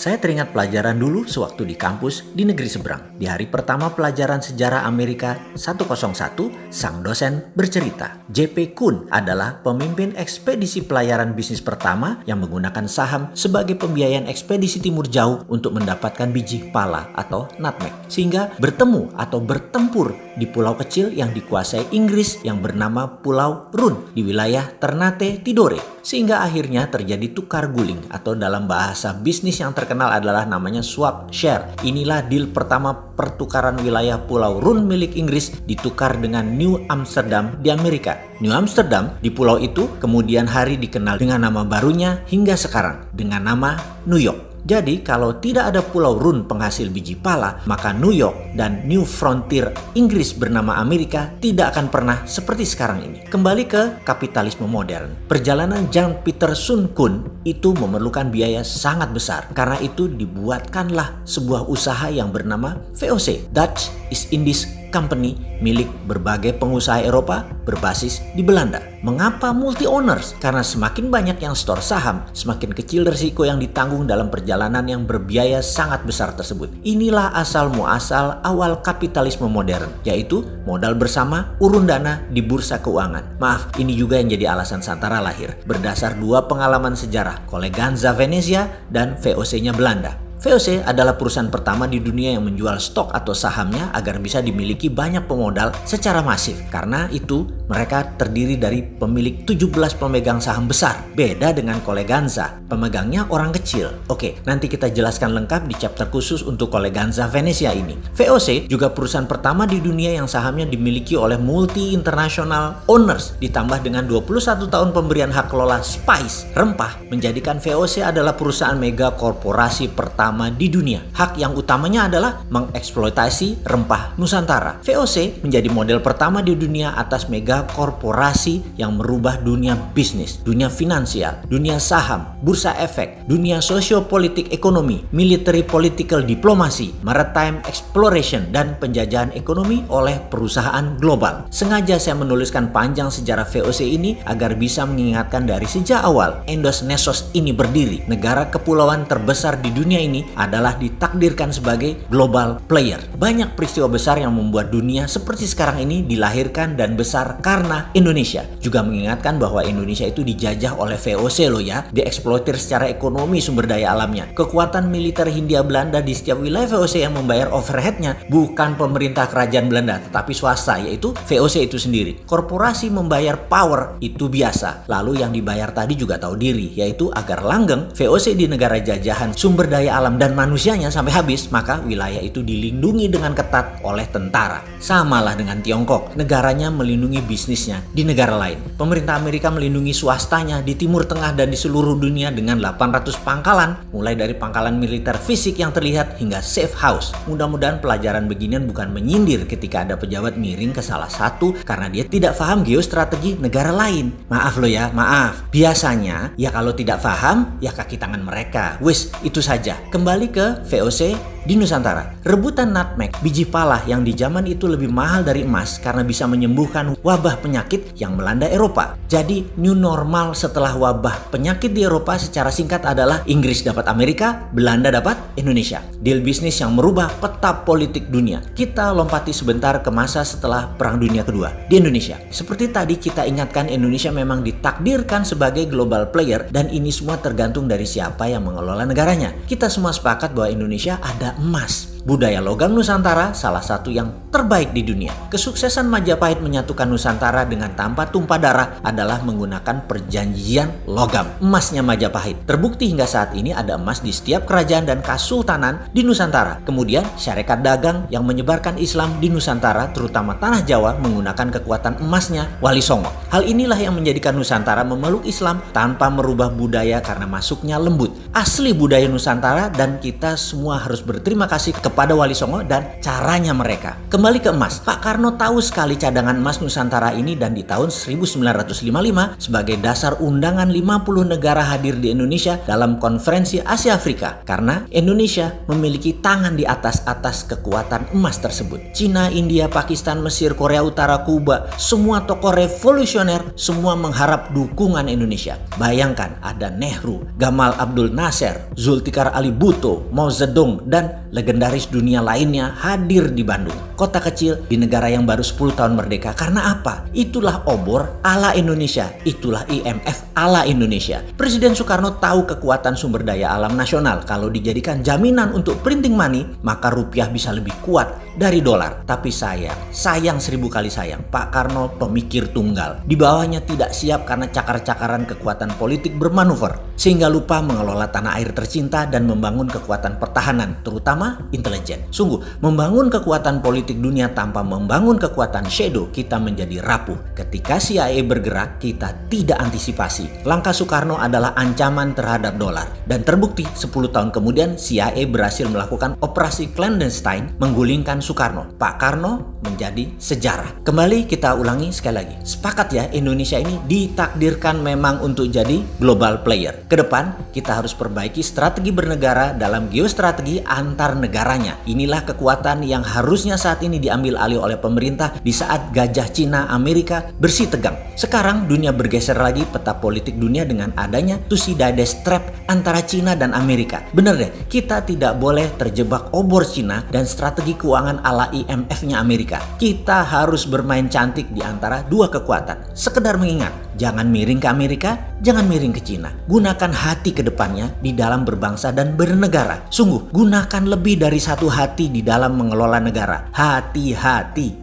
Saya teringat pelajaran dulu sewaktu di kampus di negeri seberang. Di hari pertama pelajaran sejarah Amerika 101, sang dosen bercerita. JP Kuhn adalah pemimpin ekspedisi pelayaran bisnis pertama yang menggunakan saham sebagai pembiayaan ekspedisi timur jauh untuk mendapatkan biji pala atau nutmeg. Sehingga bertemu atau bertempur di pulau kecil yang dikuasai Inggris yang bernama Pulau Run di wilayah Ternate Tidore. Sehingga akhirnya terjadi tukar guling atau dalam bahasa bisnis yang terkenal adalah namanya swap share. Inilah deal pertama pertukaran wilayah Pulau Run milik Inggris ditukar dengan New Amsterdam di Amerika. New Amsterdam di pulau itu kemudian hari dikenal dengan nama barunya hingga sekarang dengan nama New York. Jadi kalau tidak ada pulau Run penghasil biji pala, maka New York dan New Frontier Inggris bernama Amerika tidak akan pernah seperti sekarang ini. Kembali ke kapitalisme modern. Perjalanan Jean Peter Sun Kun itu memerlukan biaya sangat besar. Karena itu dibuatkanlah sebuah usaha yang bernama VOC, Dutch East Indies company milik berbagai pengusaha Eropa berbasis di Belanda. Mengapa multi owners? Karena semakin banyak yang store saham, semakin kecil risiko yang ditanggung dalam perjalanan yang berbiaya sangat besar tersebut. Inilah asal muasal awal kapitalisme modern, yaitu modal bersama urun dana di bursa keuangan. Maaf, ini juga yang jadi alasan Santara lahir. Berdasar dua pengalaman sejarah, Koleganza Venezia dan VOC-nya Belanda. VOC adalah perusahaan pertama di dunia yang menjual stok atau sahamnya agar bisa dimiliki banyak pemodal secara masif. Karena itu, mereka terdiri dari pemilik 17 pemegang saham besar. Beda dengan Koleganza, pemegangnya orang kecil. Oke, nanti kita jelaskan lengkap di chapter khusus untuk Koleganza Venezia ini. VOC juga perusahaan pertama di dunia yang sahamnya dimiliki oleh multi international owners ditambah dengan 21 tahun pemberian hak kelola Spice, rempah, menjadikan VOC adalah perusahaan mega korporasi pertama pertama di dunia. Hak yang utamanya adalah mengeksploitasi rempah Nusantara. VOC menjadi model pertama di dunia atas mega korporasi yang merubah dunia bisnis, dunia finansial, dunia saham, bursa efek, dunia sosiopolitik ekonomi, military political diplomasi, maritime exploration, dan penjajahan ekonomi oleh perusahaan global. Sengaja saya menuliskan panjang sejarah VOC ini agar bisa mengingatkan dari sejak awal Endos Nesos ini berdiri, negara kepulauan terbesar di dunia ini adalah ditakdirkan sebagai global player. Banyak peristiwa besar yang membuat dunia seperti sekarang ini dilahirkan dan besar karena Indonesia. Juga mengingatkan bahwa Indonesia itu dijajah oleh VOC loh ya, dieksploitir secara ekonomi sumber daya alamnya. Kekuatan militer Hindia Belanda di setiap wilayah VOC yang membayar overheadnya bukan pemerintah kerajaan Belanda, tetapi swasta yaitu VOC itu sendiri. Korporasi membayar power itu biasa. Lalu yang dibayar tadi juga tahu diri, yaitu agar langgeng VOC di negara jajahan sumber daya alam dan manusianya sampai habis, maka wilayah itu dilindungi dengan ketat oleh tentara. Samalah dengan Tiongkok, negaranya melindungi bisnisnya di negara lain. Pemerintah Amerika melindungi swastanya di Timur Tengah dan di seluruh dunia dengan 800 pangkalan, mulai dari pangkalan militer fisik yang terlihat hingga safe house. Mudah-mudahan pelajaran beginian bukan menyindir ketika ada pejabat miring ke salah satu karena dia tidak paham geostrategi negara lain. Maaf loh ya, maaf. Biasanya, ya kalau tidak paham, ya kaki tangan mereka. Wis, itu saja. Kembali ke VOC di Nusantara. Rebutan nutmeg, biji pala yang di zaman itu lebih mahal dari emas karena bisa menyembuhkan wabah penyakit yang melanda Eropa. Jadi new normal setelah wabah penyakit di Eropa secara singkat adalah Inggris dapat Amerika, Belanda dapat Indonesia. Deal bisnis yang merubah peta politik dunia. Kita lompati sebentar ke masa setelah Perang Dunia Kedua di Indonesia. Seperti tadi kita ingatkan Indonesia memang ditakdirkan sebagai global player dan ini semua tergantung dari siapa yang mengelola negaranya. Kita semua sepakat bahwa Indonesia ada emas. Budaya logam Nusantara salah satu yang terbaik di dunia. Kesuksesan Majapahit menyatukan Nusantara dengan tanpa tumpah darah adalah menggunakan perjanjian logam. Emasnya Majapahit. Terbukti hingga saat ini ada emas di setiap kerajaan dan kasultanan di Nusantara. Kemudian syarikat dagang yang menyebarkan Islam di Nusantara terutama tanah Jawa menggunakan kekuatan emasnya Wali Songo. Hal inilah yang menjadikan Nusantara memeluk Islam tanpa merubah budaya karena masuknya lembut. Asli budaya Nusantara dan kita semua harus berterima kasih kepada kepada Wali Songo dan caranya mereka. Kembali ke emas, Pak Karno tahu sekali cadangan emas Nusantara ini dan di tahun 1955 sebagai dasar undangan 50 negara hadir di Indonesia dalam konferensi Asia Afrika karena Indonesia memiliki tangan di atas-atas kekuatan emas tersebut. Cina, India, Pakistan, Mesir, Korea Utara, Kuba, semua tokoh revolusioner semua mengharap dukungan Indonesia. Bayangkan ada Nehru, Gamal Abdul Nasser, Zulfikar Ali Bhutto, Mao Zedong, dan legendaris dunia lainnya hadir di Bandung. Kota kecil di negara yang baru 10 tahun merdeka. Karena apa? Itulah obor ala Indonesia. Itulah IMF ala Indonesia. Presiden Soekarno tahu kekuatan sumber daya alam nasional. Kalau dijadikan jaminan untuk printing money, maka rupiah bisa lebih kuat dari dolar. Tapi sayang, sayang seribu kali sayang. Pak Karno pemikir tunggal. Di bawahnya tidak siap karena cakar-cakaran kekuatan politik bermanuver. Sehingga lupa mengelola tanah air tercinta dan membangun kekuatan pertahanan, terutama intelijen. Sungguh, membangun kekuatan politik dunia tanpa membangun kekuatan shadow, kita menjadi rapuh. Ketika CIA bergerak, kita tidak antisipasi. Langkah Soekarno adalah ancaman terhadap dolar. Dan terbukti 10 tahun kemudian CIA berhasil melakukan operasi clandestine menggulingkan Soekarno. Pak Karno menjadi sejarah. Kembali kita ulangi sekali lagi. Sepakat ya Indonesia ini ditakdirkan memang untuk jadi global player. Ke depan kita harus perbaiki strategi bernegara dalam geostrategi antar negaranya. Inilah kekuatan yang harusnya saat ini diambil alih oleh pemerintah di saat gajah Cina Amerika bersih tegang. Sekarang dunia bergeser lagi peta politik dunia dengan adanya Tusidades Trap antara Cina dan Amerika. Bener deh, kita tidak boleh terjebak obor Cina dan strategi keuangan ala IMF-nya Amerika. Kita harus bermain cantik di antara dua kekuatan. Sekedar mengingat, jangan miring ke Amerika, jangan miring ke Cina. Gunakan hati ke depannya di dalam berbangsa dan bernegara. Sungguh, gunakan lebih dari satu hati di dalam mengelola negara. Hati-hati.